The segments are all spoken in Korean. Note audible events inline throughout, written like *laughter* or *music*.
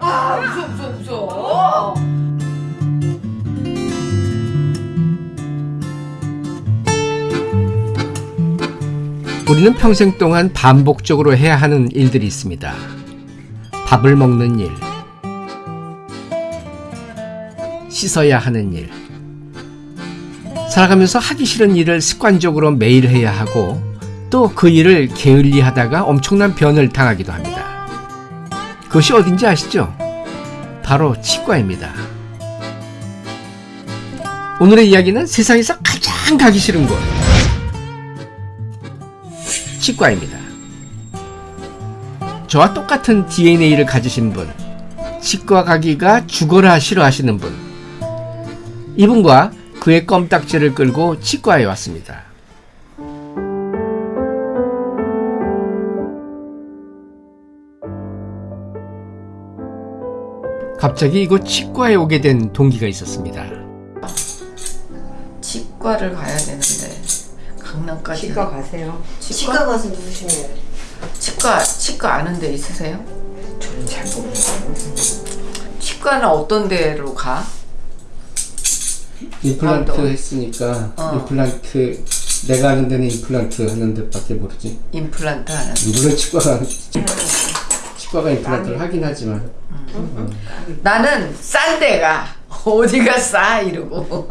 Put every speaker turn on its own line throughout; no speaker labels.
아 무서워 무서워 무서워
우리는 평생 동안 반복적으로 해야 하는 일들이 있습니다. 밥을 먹는 일, 씻어야 하는 일, 살아가면서 하기 싫은 일을 습관적으로 매일 해야 하고 또 그 일을 게을리 하다가 엄청난 변을 당하기도 합니다. 그것이 어딘지 아시죠? 바로 치과입니다. 오늘의 이야기는 세상에서 가장 가기 싫은 곳. 치과입니다. 저와 똑같은 DNA를 가지신 분, 치과 가기가 죽어라 싫어하시는 분, 이분과 그의 껌딱지를 끌고 치과에 왔습니다. 갑자기 이곳 치과에 오게 된 동기가 있었습니다.
치과를 가야 되는데 강남까지
치과 가세요.
치과 가서 누우시면
치과 치과 아는 데 있으세요?
저는 잘 모르겠어요.
치과는 어떤 데로 가?
임플란트
아, 또.
했으니까
어.
임플란트 내가 아는 데는 임플란트 하는 데밖에 모르지.
임플란트 하는
물론 치과 가 치과가 임플란트를 하긴 하지만.
나는 싼 데가 *laughs* 어디가 싸? 이러고. *laughs*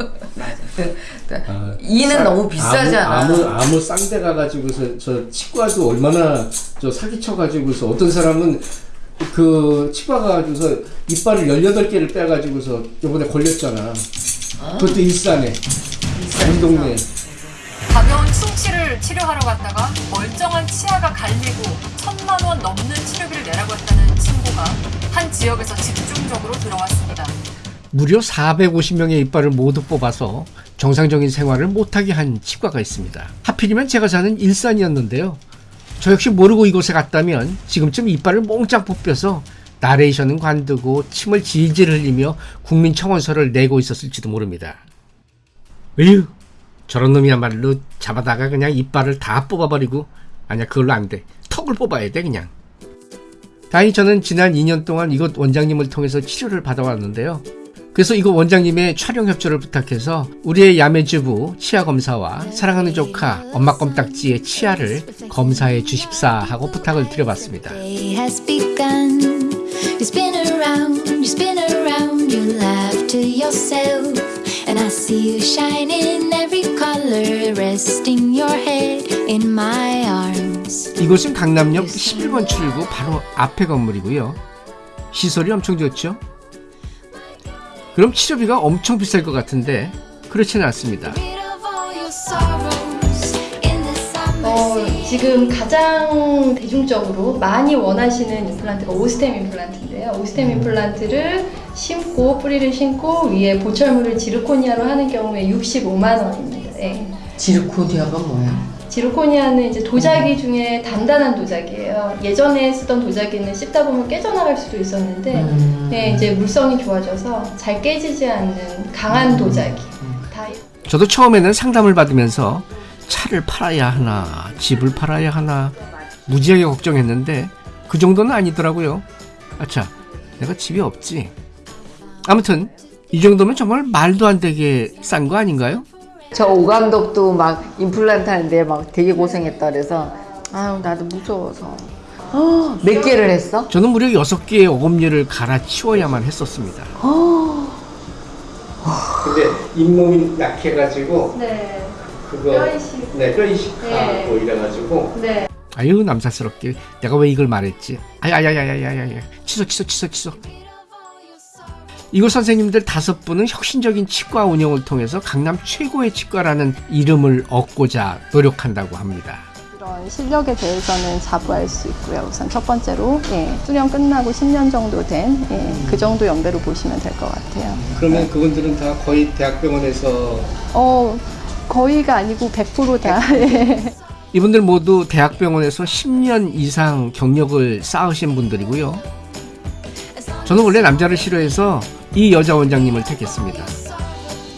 아,
이는
싸-
너무 비싸잖아.
아무 아무, 아무 싼 데 가가지고서 저 치과도 얼마나 저 사기쳐 가지고서 어떤 사람은 그 치과 가가지고서 이빨을 18개를 빼가지고서 요번에 걸렸잖아. 그것도 일산에. 우리 동네.
가벼운 충치를 치료하러 갔다가 멀쩡한 치아가 갈리고 천만 원 넘는 치료비를 내라고 했다는 친구가 한 지역에서 집중적으로 들어왔습니다.
무려 450명의 이빨을 모두 뽑아서 정상적인 생활을 못하게 한 치과가 있습니다. 하필이면 제가 사는 일산이었는데요. 저 역시 모르고 이곳에 갔다면 지금쯤 이빨을 몽땅 뽑혀서 나레이션은 관두고 침을 질질 흘리며 국민청원서를 내고 있었을지도 모릅니다. 으유, 저런 놈이야말로 잡아다가 그냥 이빨을 다 뽑아버리고 아니야 그걸로 안 돼. 턱을 뽑아야 돼 그냥. 다행히 저는 지난 2년 동안 이곳 원장님을 통해서 치료를 받아왔는데요. 그래서 이곳 원장님의 촬영 협조를 부탁해서 우리의 야매주부 치아 검사와 사랑하는 조카 엄마 껌딱지의 치아를 검사해 주십사 하고 부탁을 드려봤습니다.
You spin around, you spin around, you laugh to yourself. And I see you shine in every color, resting your head in my arms.
이곳은 강남역 11번 출구 바로 앞에 건물이고요. 시설이 엄청 좋죠? 그럼 치료비가 엄청 비쌀 것 같은데 그렇지는 않습니다.
지금 가장 대중적으로 많이 원하시는 임플란트가 오스템 임플란트인데요. 오스템 임플란트를 심고 뿌리를 심고 위에 보철물을 지르코니아로 하는 경우에 65만 원입니다. 예.
지르코니아가 뭐야?
지르코니아는 이제 도자기 중에 단단한 도자기예요. 예전에 쓰던 도자기는 씹다 보면 깨져나갈 수도 있었는데
음.
네, 이제 물성이 좋아져서 잘 깨지지 않는 강한 도자기. 다
저도 처음에는 상담을 받으면서 차를 팔아야 하나, 집을 팔아야 하나, 무지하게 걱정했는데 그 정도는 아니더라고요. 아차, 내가 집이 없지. 아무튼 이 정도면 정말 말도 안 되게 싼 거 아닌가요?
저 오감독도 막 임플란트 하는데 막 되게 고생했다 그래서 아유 나도 무서워서 어, 몇 개를 했어?
저는 무려 6개의 어금니를 갈아치워야만 했었습니다. 근데 잇몸이 약해가지고
네.
그거
뼈이식.
네, 뼈이식하고
네.
이래가지고
네.
아유 남사스럽게 내가 왜 이걸 말했지? 아야야야야야야 취소 취소 취소 취소. 이곳 선생님들 다섯 분은 혁신적인 치과 운영을 통해서 강남 최고의 치과라는 이름을 얻고자 노력한다고 합니다.
이런 실력에 대해서는 자부할 수 있고요. 우선 첫 번째로 예, 수련 끝나고 10년 정도 된그 정도 연배로 보시면 될 것 같아요.
그러면 그분들은 다 거의 대학병원에서
어, 거의가 아니고 100%다. *laughs* 예.
이분들 모두 대학병원에서 10년 이상 경력을 쌓으신 분들이고요. 저는 원래 남자를 싫어해서 이 여자 원장님을 택했습니다.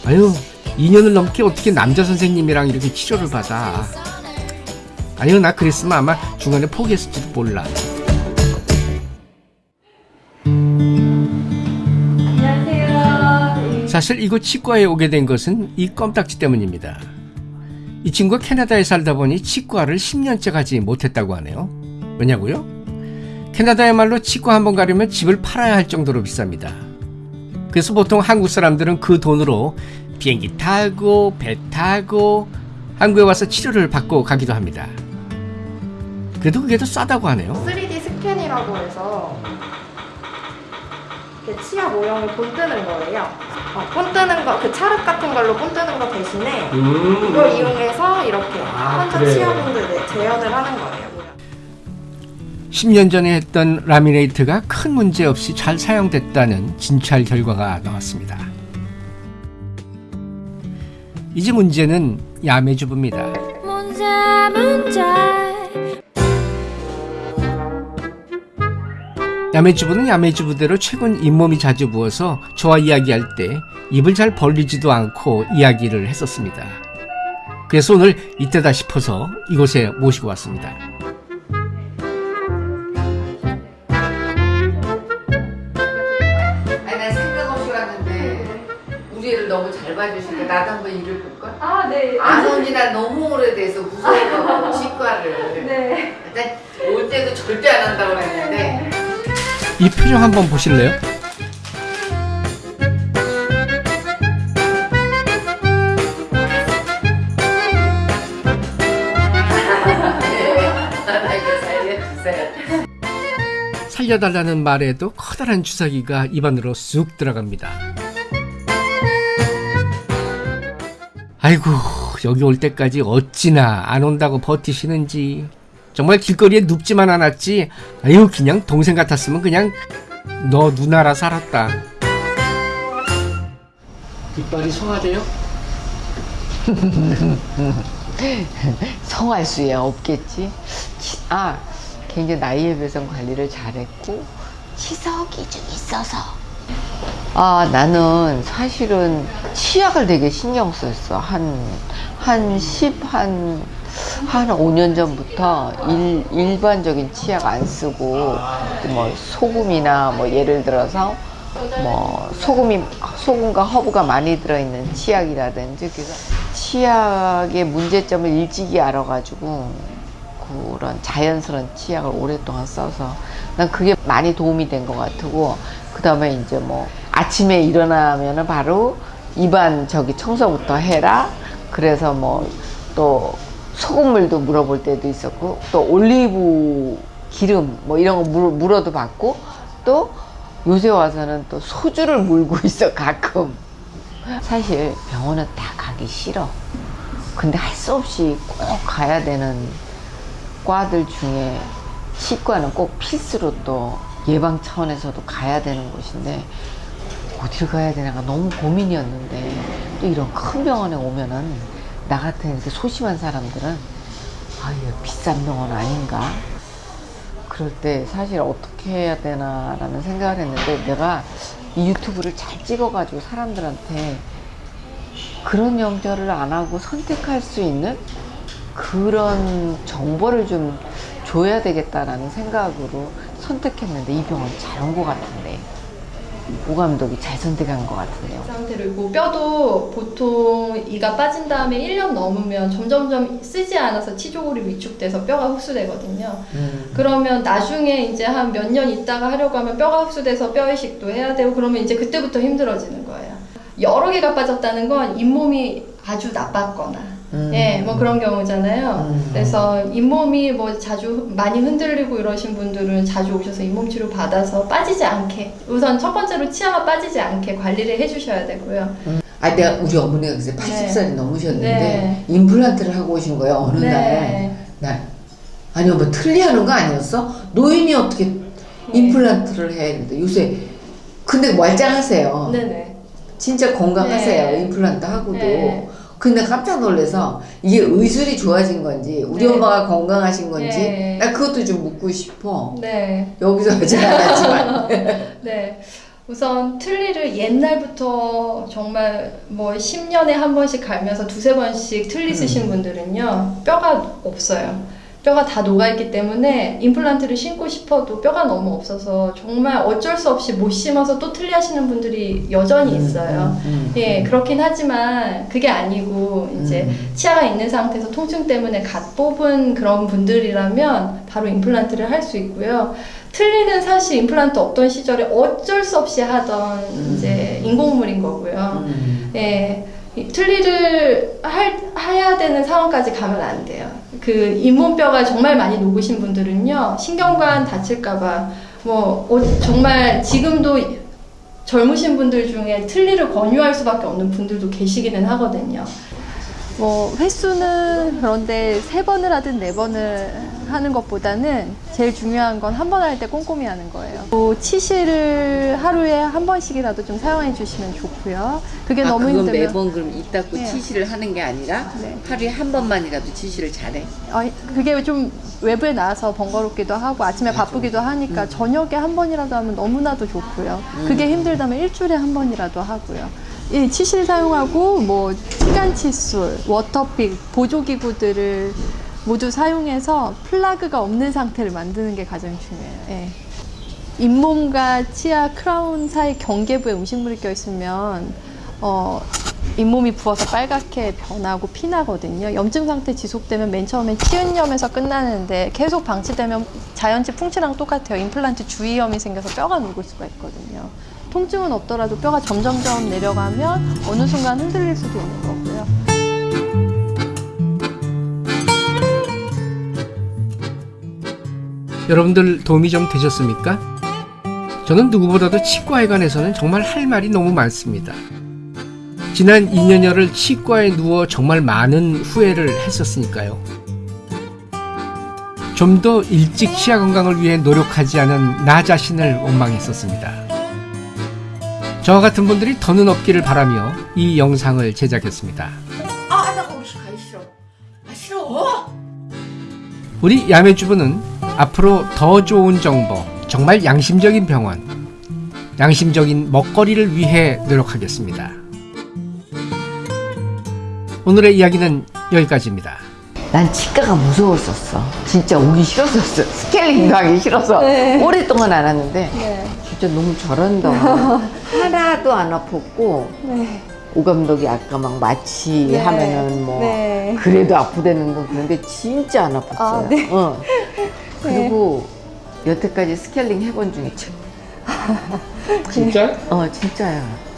아유, 2년을 넘게 어떻게 남자 선생님이랑 이렇게 치료를 받아. 아유, 나 그랬으면 아마 중간에 포기했을지도 몰라. 사실 이곳 치과에 오게 된 것은 이 껌딱지 때문입니다. 이 친구가 캐나다에 살다 보니 치과를 10년째 가지 못했다고 하네요. 왜냐고요? 캐나다야말로 치과 한 번 가려면 집을 팔아야 할 정도로 비쌉니다. 그래서 보통 한국 사람들은 그 돈으로 비행기 타고 배 타고 한국에 와서 치료를 받고 가기도 합니다. 그래도 그게 더 싸다고 하네요.
3D 스캔이라고 해서 치아 모형을 본 뜨는 거예요. 어, 본 뜨는 거, 그 찰흙 같은 걸로 본 뜨는 거 대신에 이걸 이용해서 이렇게 환자 치아분들 네, 재현을 하는 거예요.
10년 전에 했던 라미네이트가 큰 문제 없이 잘 사용됐다는 진찰 결과가 나왔습니다. 이제 문제는 야매주부입니다.
문제 문제
야매주부는 야매주부대로 최근 잇몸이 자주 부어서 저와 이야기할 때 입을 잘 벌리지도 않고 이야기를 했었습니다. 그래서 오늘 이때다 싶어서 이곳에 모시고 왔습니다.
아니 난 생각 없이 왔는데 우리 애를 너무 잘 봐주시니까 나도 한번 일을 볼까?
아, 네.
안 온지 난 너무 오래돼서 무서워서 치과를
네.
올 때도 절대 안 한다고 그랬는데
이 표정 한번
보실래요?
살려달라는 말에도 커다란 주사기가 입안으로 쑥 들어갑니다. 아이고 여기 올 때까지 어찌나 안 온다고 버티시는지 정말 길거리에 눕지만 않았지 아유 그냥 동생 같았으면 그냥 너 누나라 살았다 뒷발이 성하대요? *laughs*
성할 수야 없겠지. 치- 아, 굉장히 나이에 비해서 관리를 잘했고 치석이 좀 있어서. 아, 나는 사실은 치약을 되게 신경 썼어. 한, 한 10, 한, 한 5년 전부터 일, 일반적인 치약 안 쓰고, 뭐, 소금이나 뭐, 예를 들어서, 뭐, 소금이, 소금과 허브가 많이 들어있는 치약이라든지, 그래서 치약의 문제점을 일찍이 알아가지고, 그런 자연스러운 치약을 오랫동안 써서 난 그게 많이 도움이 된 것 같고 그 다음에 이제 뭐 아침에 일어나면은 바로 입안 저기 청소부터 해라. 그래서 뭐또 소금물도 물어볼 때도 있었고 또 올리브 기름 뭐 이런 거 물, 물어도 받고 또 요새 와서는 또 소주를 물고 *laughs* 있어 가끔. 사실 병원은 다 가기 싫어. 근데 할 수 없이 꼭 가야 되는 과들 중에 치과는 꼭 필수로 또 예방 차원에서도 가야 되는 곳인데 어디를 가야 되나가 너무 고민이었는데 또 이런 큰 병원에 오면은 나 같은 이렇게 소심한 사람들은 아 이거 비싼 병원 아닌가? 그럴 때 사실 어떻게 해야 되나 라는 생각을 했는데 내가 이 유튜브를 잘 찍어 가지고 사람들한테 그런 염려를 안 하고 선택할 수 있는 그런 정보를 좀 줘야 되겠다라는 생각으로 선택했는데 이 병원 잘 온 것 같은데 오 감독이 잘 선택한 것 같은데요.
그 상태로 있고 뼈도 보통 이가 빠진 다음에 1년 넘으면 점점점 쓰지 않아서 치조골이 위축돼서 뼈가 흡수되거든요.
음.
그러면 나중에 이제 한 몇 년 있다가 하려고 하면 뼈가 흡수돼서 뼈 이식도 해야 되고 그러면 이제 그때부터 힘들어지는 거예요. 여러 개가 빠졌다는 건 잇몸이 아주 나빴거나
음.
예, 뭐 그런 경우잖아요.
음.
그래서 잇몸이 뭐 자주 많이 흔들리고 이러신 분들은 자주 오셔서 잇몸 치료 받아서 빠지지 않게 우선 첫 번째로 치아가 빠지지 않게 관리를 해주셔야 되고요.
아 내가 우리 어머니가 그새 80살이
네.
넘으셨는데
네.
임플란트를 하고 오신 거예요 어느 날.
네.
날 아니 뭐 틀리하는 거 아니었어? 노인이 어떻게 임플란트를 해? 근데 요새 근데 말짱하세요.
네네.
진짜 건강하세요.
네.
임플란트 하고도.
네.
근데 깜짝 놀라서 이게 의술이 좋아진 건지 우리
네.
엄마가 건강하신 건지
네.
나 그것도 좀 묻고 싶어.
네.
여기서 하지 않았지만. *laughs*
네. 우선 틀니를 옛날부터 정말 뭐 10년에 한 번씩 갈면서 두세 번씩 틀니 쓰신 분들은요, 뼈가 없어요. 뼈가 다 녹아있기 때문에 임플란트를 심고 싶어도 뼈가 너무 없어서 정말 어쩔 수 없이 못 심어서 또 틀리 하시는 분들이 여전히 있어요.
음.
예, 그렇긴 하지만 그게 아니고 이제
음.
치아가 있는 상태에서 통증 때문에 갓 뽑은 그런 분들이라면 바로 임플란트를 할 수 있고요. 틀니는 사실 임플란트 없던 시절에 어쩔 수 없이 하던 이제 인공물인 거고요.
음.
예, 이 틀니를 할, 해야 되는 상황까지 가면 안 돼요. 그 잇몸뼈가 정말 많이 녹으신 분들은요, 신경관 다칠까봐, 뭐, 어, 정말 지금도 젊으신 분들 중에 틀니를 권유할 수밖에 없는 분들도 계시기는 하거든요.
뭐 횟수는 그런데 세 번을 하든 네 번을 하는 것보다는 제일 중요한 건 한 번 할 때 꼼꼼히 하는 거예요. 또 치실을 하루에 한 번씩이라도 좀 사용해 주시면 좋고요. 그게
아,
너무
그건
힘들면
매번 그럼 이 닦고
네.
치실을 하는 게 아니라
네.
하루에 한 번만이라도 치실을 잘해.
어, 그게 좀 외부에 나와서 번거롭기도 하고 아침에 바쁘기도 하니까 저녁에 한 번이라도 하면 너무나도 좋고요. 그게 힘들다면 일주일에 한 번이라도 하고요. 이 치실 사용하고 뭐 치간 칫솔, 워터픽, 보조기구들을 모두 사용해서 플라그가 없는 상태를 만드는 게 가장 중요해요. 예. 잇몸과 치아 크라운 사이 경계부에 음식물이 껴있으면 어, 잇몸이 부어서 빨갛게 변하고 피나거든요. 염증 상태 지속되면 맨 처음엔 치은염에서 끝나는데 계속 방치되면 자연치 풍치랑 똑같아요. 임플란트 주위염이 생겨서 뼈가 녹을 수가 있거든요. 통증은 없더라도 뼈가 점점점 내려가면 어느 순간 흔들릴 수도 있는 거고요.
여러분들 도움이 좀 되셨습니까? 저는 누구보다도 치과에 관해서는 정말 할 말이 너무 많습니다. 지난 2년여를 치과에 누워 정말 많은 후회를 했었으니까요. 좀 더 일찍 치아 건강을 위해 노력하지 않은 나 자신을 원망했었습니다. 저와 같은 분들이 더는 없기를 바라며 이 영상을 제작했습니다.
아, 나 거기 가기 싫어. 아, 싫어.
우리 야매주부는 앞으로 더 좋은 정보, 정말 양심적인 병원, 양심적인 먹거리를 위해 노력하겠습니다. 오늘의 이야기는 여기까지입니다.
난 치과가 무서웠었어. 진짜 오기 싫었었어. *laughs* 스케일링도 하기 싫어서 오랫동안 안 왔는데 진짜 너무 잘한다. *laughs* 하나도 안 아팠고 오 감독이 아까 막 마취 하면은 뭐
네.
그래도 아프다는 건 그런데 진짜 안 아팠어요.
아, 네.
어. *laughs* 그리고 여태까지 스케일링 해본 중에 최. *laughs*
진짜?
어 진짜야.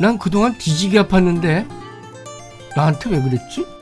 난 그동안 뒤지게 아팠는데 나한테 왜 그랬지?